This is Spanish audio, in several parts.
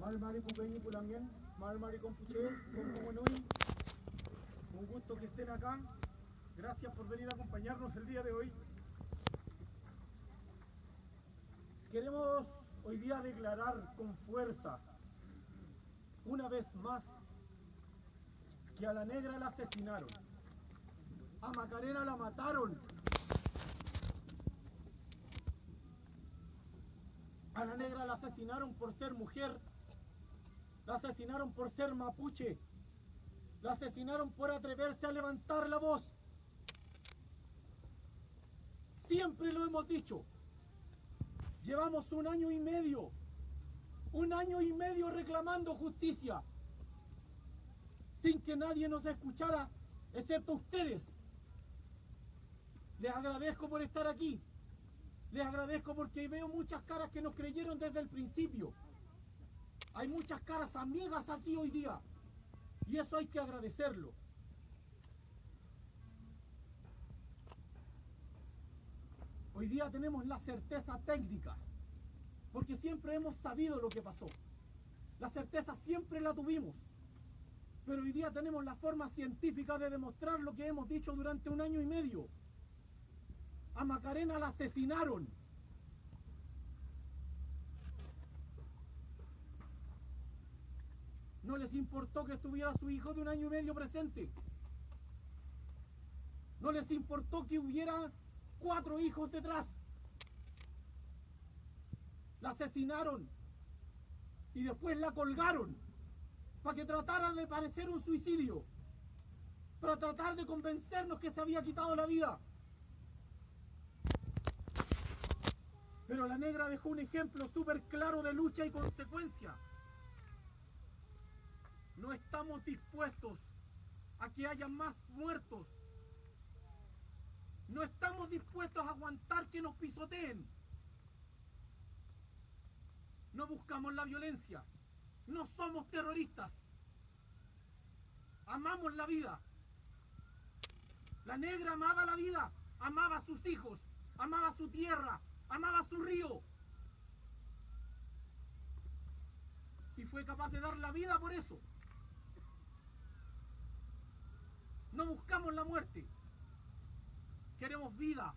Mari Cupeñi Pulangien, Mari Compuche, Compumonui. Un gusto que estén acá. Gracias por venir a acompañarnos el día de hoy. Queremos hoy día declarar con fuerza, una vez más, que a la negra la asesinaron, a Macarena la mataron, a la negra la asesinaron por ser mujer, la asesinaron por ser mapuche, la asesinaron por atreverse a levantar la voz. Siempre lo hemos dicho. Llevamos un año y medio, un año y medio reclamando justicia, sin que nadie nos escuchara, excepto ustedes. Les agradezco por estar aquí. Les agradezco porque veo muchas caras que nos creyeron desde el principio. Hay muchas caras amigas aquí hoy día. Y eso hay que agradecerlo. Hoy día tenemos la certeza técnica, porque siempre hemos sabido lo que pasó. La certeza siempre la tuvimos, pero hoy día tenemos la forma científica de demostrar lo que hemos dicho durante un año y medio. A Macarena la asesinaron. No les importó que estuviera su hijo de un año y medio presente. No les importó que hubiera cuatro hijos detrás. La asesinaron y después la colgaron para que tratara de parecer un suicidio, para tratar de convencernos que se había quitado la vida. Pero la negra dejó un ejemplo súper claro de lucha y consecuencia. No estamos dispuestos a que haya más muertos no estamos dispuestos a aguantar que nos pisoteen. No buscamos la violencia. No somos terroristas. Amamos la vida. La negra amaba la vida, amaba a sus hijos, amaba su tierra, amaba su río. Y fue capaz de dar la vida por eso. No buscamos la muerte queremos vida.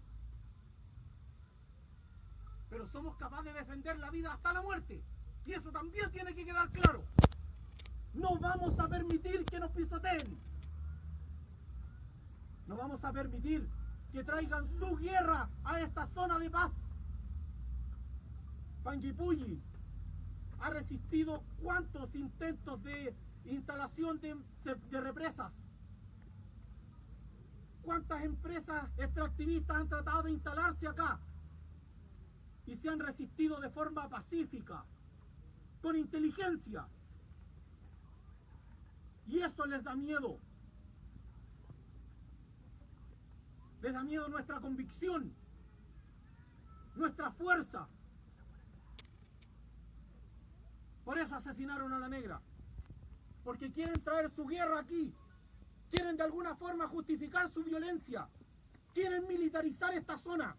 Pero somos capaces de defender la vida hasta la muerte. Y eso también tiene que quedar claro. No vamos a permitir que nos pisoteen. No vamos a permitir que traigan su guerra a esta zona de paz. Panguipulli ha resistido cuántos intentos de instalación de, de represas cuántas empresas extractivistas han tratado de instalarse acá y se han resistido de forma pacífica, con inteligencia. Y eso les da miedo. Les da miedo nuestra convicción, nuestra fuerza. Por eso asesinaron a la negra. Porque quieren traer su guerra aquí quieren de alguna forma justificar su violencia, quieren militarizar esta zona.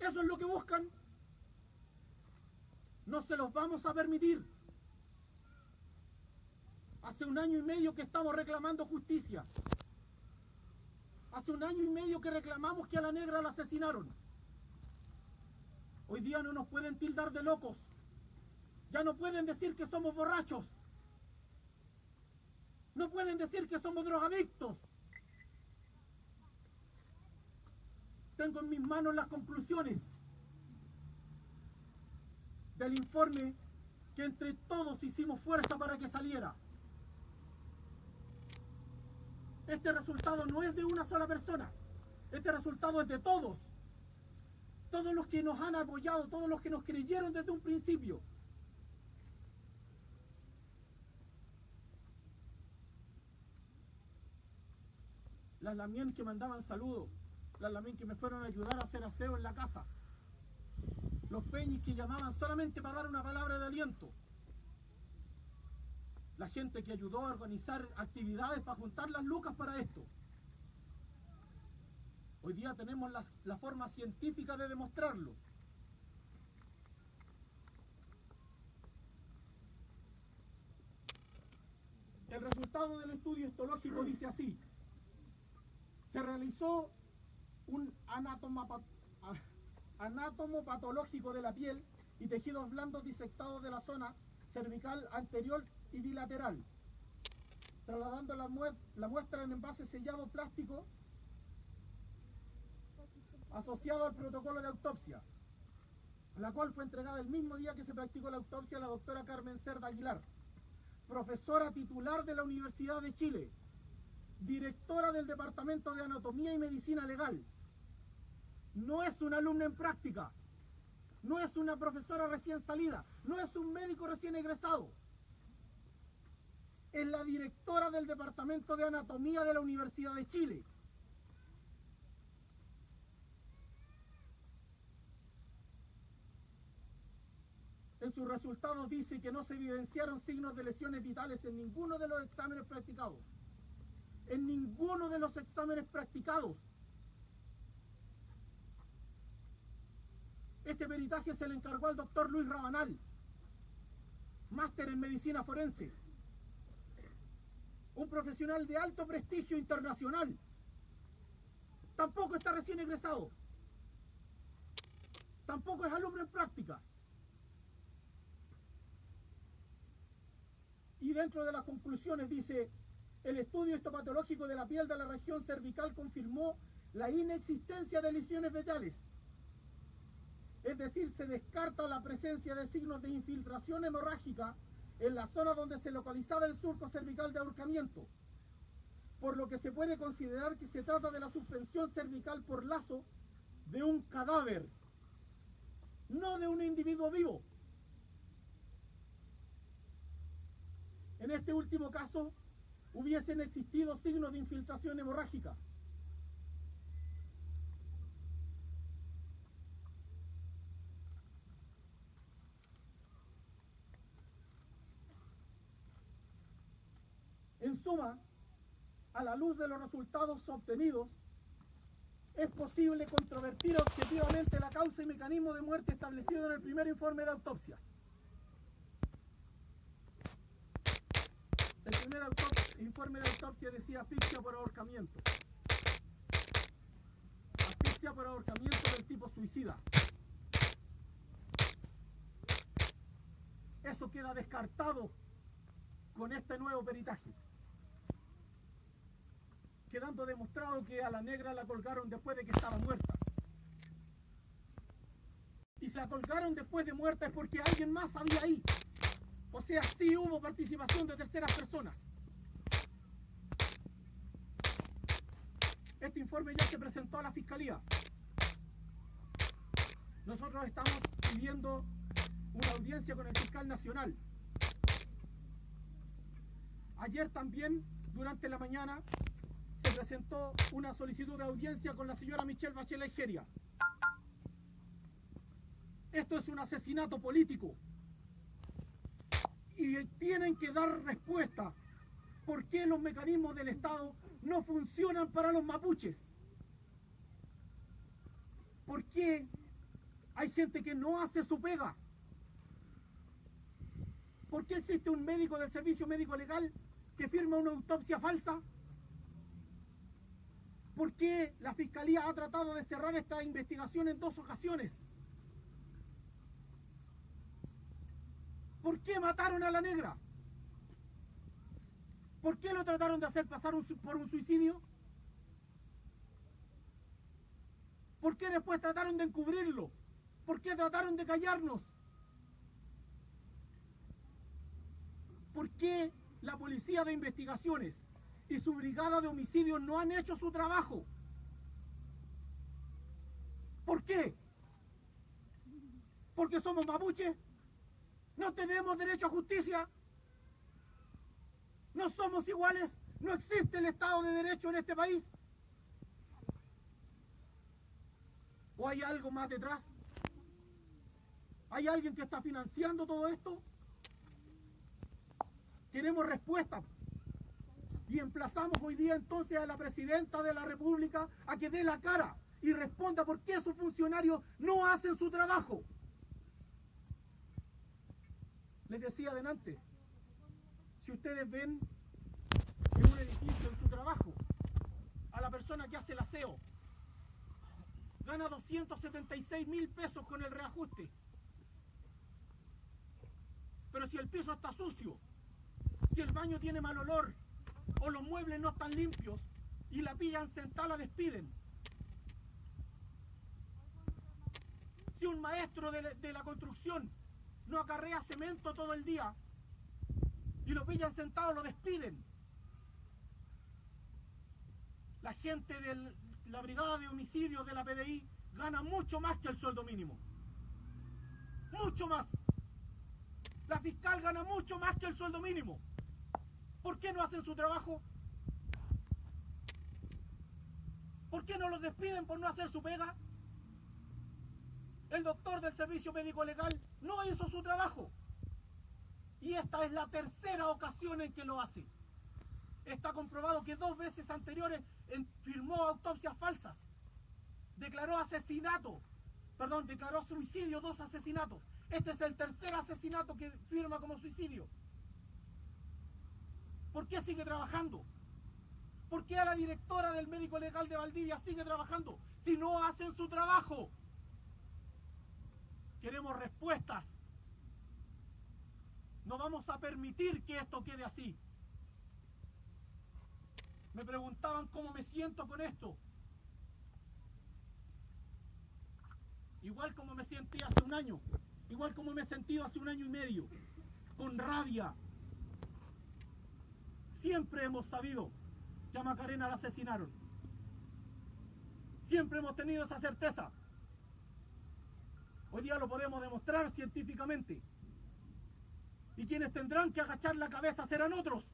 Eso es lo que buscan. No se los vamos a permitir. Hace un año y medio que estamos reclamando justicia. Hace un año y medio que reclamamos que a la negra la asesinaron. Hoy día no nos pueden tildar de locos. Ya no pueden decir que somos borrachos. No pueden decir que somos drogadictos. Tengo en mis manos las conclusiones del informe que entre todos hicimos fuerza para que saliera. Este resultado no es de una sola persona. Este resultado es de todos. Todos los que nos han apoyado, todos los que nos creyeron desde un principio. Las lamien que mandaban saludos, las lamien que me fueron a ayudar a hacer aseo en la casa, los peñis que llamaban solamente para dar una palabra de aliento, la gente que ayudó a organizar actividades para juntar las lucas para esto. Hoy día tenemos la forma científica de demostrarlo. resultado del estudio histológico dice así. Se realizó un anátomo patológico de la piel y tejidos blandos disectados de la zona cervical anterior y bilateral, trasladando la, muestra en envase sellado plástico asociado al protocolo de autopsia, la cual fue entregada el mismo día que se practicó la autopsia a la doctora Carmen Cerda Aguilar, profesora titular de la Universidad de Chile, directora del Departamento de Anatomía y Medicina Legal. No es una alumna en práctica, no es una profesora recién salida, no es un médico recién egresado. Es la directora del Departamento de Anatomía de la Universidad de Chile. En sus resultados dice que no se evidenciaron signos de lesiones vitales en ninguno de los exámenes practicados. En ninguno de los exámenes practicados. Este peritaje se le encargó al doctor Luis Rabanal, máster en medicina forense, un profesional de alto prestigio internacional. Tampoco está recién egresado. Tampoco es alumno en práctica. Y dentro de las conclusiones dice, el estudio histopatológico de la piel de la región cervical confirmó la inexistencia de lesiones vetales es decir, se descarta la presencia de signos de infiltración hemorrágica en la zona donde se localizaba el surco cervical de ahorcamiento, por lo que se puede considerar que se trata de la suspensión cervical por lazo de un cadáver, no de un individuo vivo. En este último caso, hubiesen existido signos de infiltración hemorrágica. En suma, a la luz de los resultados obtenidos, es posible controvertir objetivamente la causa y mecanismo de muerte establecido en el primer informe de autopsia. Primer informe de autopsia decía asfixia por ahorcamiento. Asfixia por ahorcamiento del tipo suicida. Eso queda descartado con este nuevo peritaje quedando demostrado que a la negra la colgaron después de que estaba muerta. Y si la colgaron después de muerta es porque alguien más había ahí. O sea, sí hubo participación de terceras personas. Este ya se presentó a la Fiscalía. Nosotros estamos pidiendo una audiencia con el fiscal nacional. Ayer también, durante la mañana, presentó una solicitud de audiencia con la señora Michelle Bachelet Geria. Esto es un asesinato político. Y tienen que dar respuesta. ¿Por qué los mecanismos del Estado no funcionan para los mapuches? ¿Por qué hay gente que no hace su pega? ¿Por qué existe un médico del servicio médico legal que firma una autopsia falsa? ¿Por qué la Fiscalía ha tratado de cerrar esta investigación en dos ocasiones? ¿Por qué mataron a la negra? ¿Por qué lo trataron de hacer pasar por un suicidio? ¿Por qué después trataron de encubrirlo? ¿Por qué trataron de callarnos? ¿Por qué la Policía de Investigaciones y su brigada de homicidios no han hecho su trabajo. ¿Por qué? Porque somos mapuches. No tenemos derecho a justicia. No somos iguales. No existe el Estado de Derecho en este país. ¿O hay algo más detrás? ¿Hay alguien que está financiando todo esto? Queremos respuestas. Y emplazamos hoy día entonces a la presidenta de la República a que dé la cara y responda por qué sus funcionarios no hacen su trabajo. Les decía adelante, si ustedes ven en un edificio, en su trabajo, a la persona que hace el aseo. Gana 276 mil pesos con el reajuste. Pero si el piso está sucio, si el baño tiene mal olor, o los muebles no están limpios, y la pillan sentada, la despiden. Si un maestro de la, de la construcción no acarrea cemento todo el día y lo pillan sentado, lo despiden. La gente de la brigada de homicidios de la PDI gana mucho más que el sueldo mínimo. Mucho más. La fiscal gana mucho más que el sueldo mínimo. ¿Por qué no hacen su trabajo? ¿Por qué no los despiden por no hacer su pega? El doctor del servicio médico legal no hizo su trabajo. Y esta es la tercera ocasión en que lo hace. Está comprobado que dos veces anteriores firmó autopsias falsas. Declaró asesinato. Perdón, declaró suicidio dos asesinatos. Este es el tercer asesinato que firma como suicidio. ¿Por qué sigue trabajando? ¿Por qué a la directora del médico legal de Valdivia sigue trabajando si no hacen su trabajo? Queremos respuestas. No vamos a permitir que esto quede así. Me preguntaban cómo me siento con esto. Igual como me sentí hace un año, igual como me he sentido hace un año y medio, con rabia. Siempre hemos sabido que a Macarena la asesinaron. Siempre hemos tenido esa certeza. Hoy día lo podemos demostrar científicamente. Y quienes tendrán que agachar la cabeza serán otros.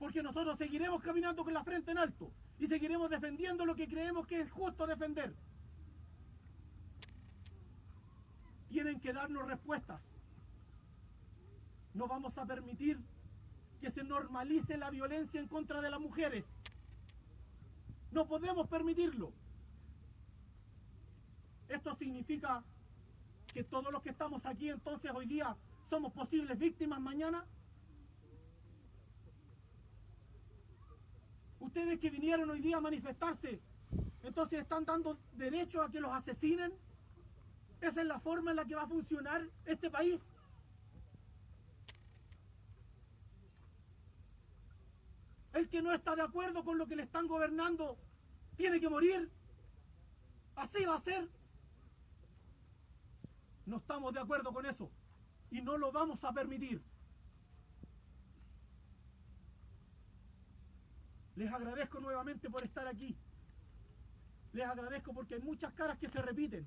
Porque nosotros seguiremos caminando con la frente en alto y seguiremos defendiendo lo que creemos que es justo defender. Tienen que darnos respuestas. No vamos a permitir que se normalice la violencia en contra de las mujeres. No podemos permitirlo. Esto significa que todos los que estamos aquí entonces hoy día somos posibles víctimas mañana. Ustedes que vinieron hoy día a manifestarse, entonces están dando derecho a que los asesinen. Esa es la forma en la que va a funcionar este país. El que no está de acuerdo con lo que le están gobernando tiene que morir. Así va a ser. No estamos de acuerdo con eso y no lo vamos a permitir. Les agradezco nuevamente por estar aquí. Les agradezco porque hay muchas caras que se repiten.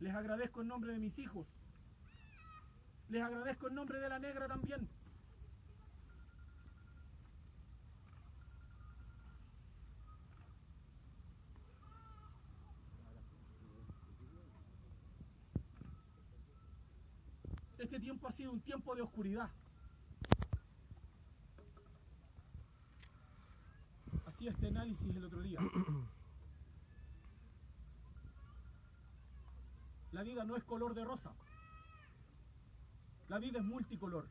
Les agradezco en nombre de mis hijos. Les agradezco en nombre de la negra también. Este tiempo ha sido un tiempo de oscuridad. Hacía este análisis el otro día. La vida no es color de rosa. La vida es multicolor.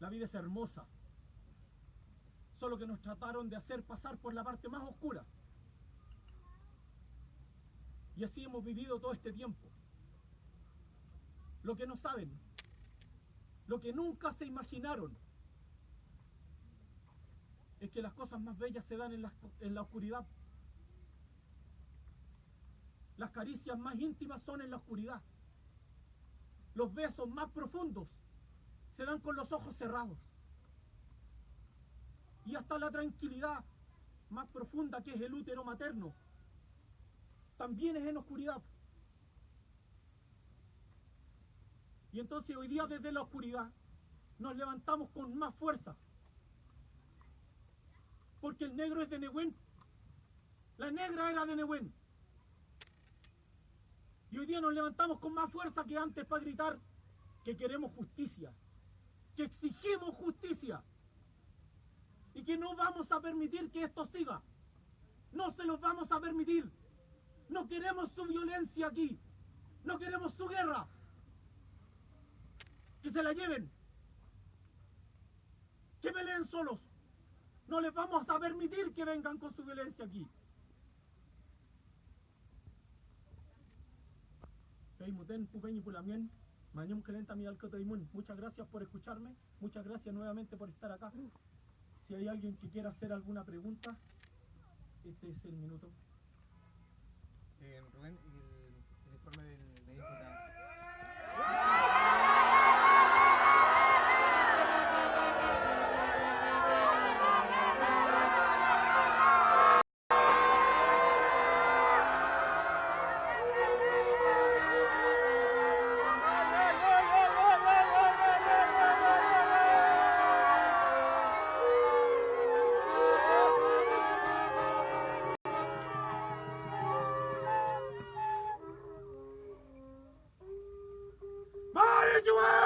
La vida es hermosa. Solo que nos trataron de hacer pasar por la parte más oscura. Y así hemos vivido todo este tiempo lo que no saben, lo que nunca se imaginaron, es que las cosas más bellas se dan en la, la oscuridad. Las caricias más íntimas son en la oscuridad. Los besos más profundos se dan con los ojos cerrados. Y hasta la tranquilidad más profunda que es el útero materno también es en oscuridad. Y entonces hoy día desde la oscuridad nos levantamos con más fuerza. Porque el negro es de Nehuen. La negra era de Nehuen. Y hoy día nos levantamos con más fuerza que antes para gritar que queremos justicia, que exigimos justicia y que no vamos a permitir que esto siga. No se los vamos a permitir. No queremos su violencia aquí. No queremos su guerra. Que se la lleven. Que peleen solos. No les vamos a permitir que vengan con su violencia aquí. Muchas gracias por escucharme. Muchas gracias nuevamente por estar acá. Si hay alguien que quiera hacer alguna pregunta, este es el minuto. Eh, Rubén, el, el informe del médico you